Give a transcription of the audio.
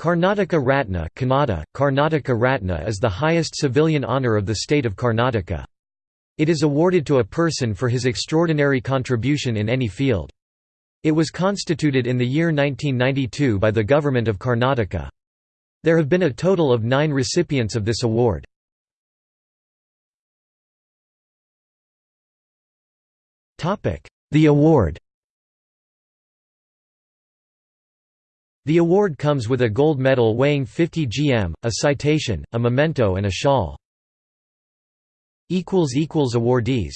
Karnataka Ratna Kannada, Karnataka Ratna is the highest civilian honour of the state of Karnataka. It is awarded to a person for his extraordinary contribution in any field. It was constituted in the year 1992 by the Government of Karnataka. There have been a total of nine recipients of this award. The award The award comes with a gold medal weighing 50 gm, a citation, a memento and a shawl. Awardees